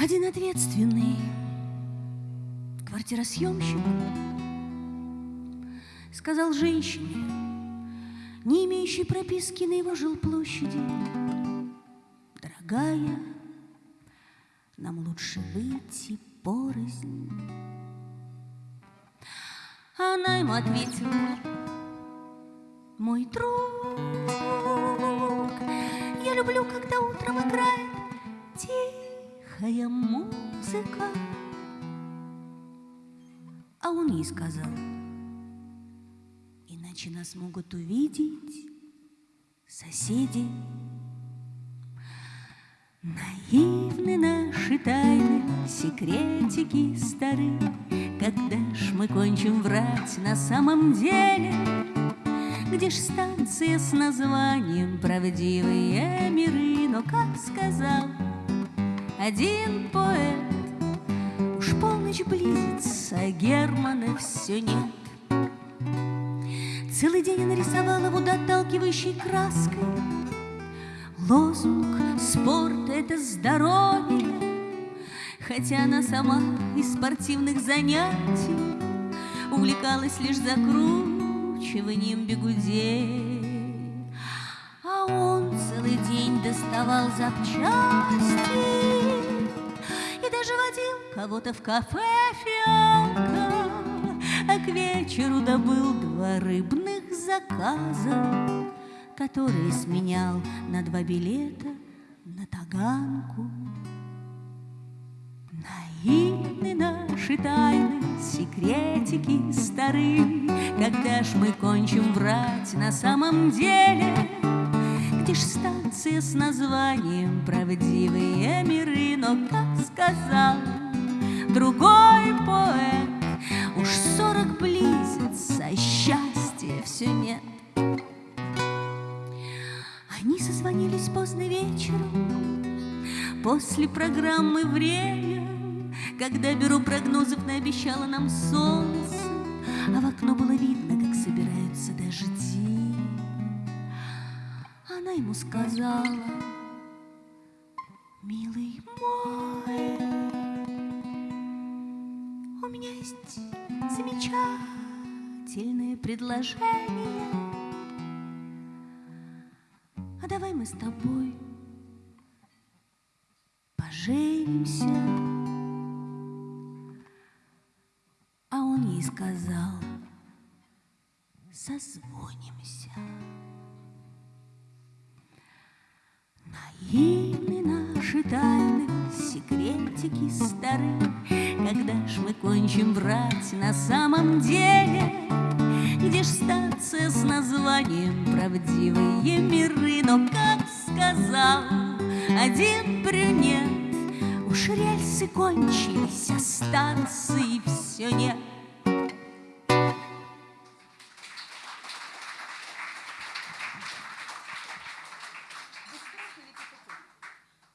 Один ответственный квартиросъемщик сказал женщине, не имеющей прописки на его жилплощади, «Дорогая, нам лучше выйти порознь». Она ему ответила, «Мой друг, я люблю, когда утром играет тихая музыка». А он ей сказал, иначе нас могут увидеть соседи. Наивны наши тайны, секретики стары, Когда ж мы кончим врать на самом деле? Где ж станция с названием «Правдивые миры»? Но, как сказал один поэт, Уж полночь близится, а Германа все нет. Целый день я нарисовала водоотталкивающей краской Лозунг «Спорт — это здоровье», Хотя она сама из спортивных занятий Увлекалась лишь закручиванием бегудей. А он целый день доставал запчасти даже водил кого-то в кафе «Фиалка», А к вечеру добыл два рыбных заказа который сменял на два билета на Таганку. Наивны наши тайны, секретики стары, Когда ж мы кончим врать на самом деле? Где ж станция с названием «Правдивые миры»? Но, как сказал другой поэт, Уж сорок близится, а счастья все нет. Они созвонились поздно вечером, После программы «Время», Когда бюро прогнозов наобещало нам солнце, А в окно было видно, как собираются ему сказала, милый мой, У меня есть замечательное предложение — а давай мы с тобой поженимся. А он ей сказал, созвонимся. Наши тайны, секретики стары, Когда ж мы кончим врать на самом деле? Где ж станция с названием «Правдивые миры»? Но, как сказал один брюнет, Уж рельсы кончились, а станции все нет.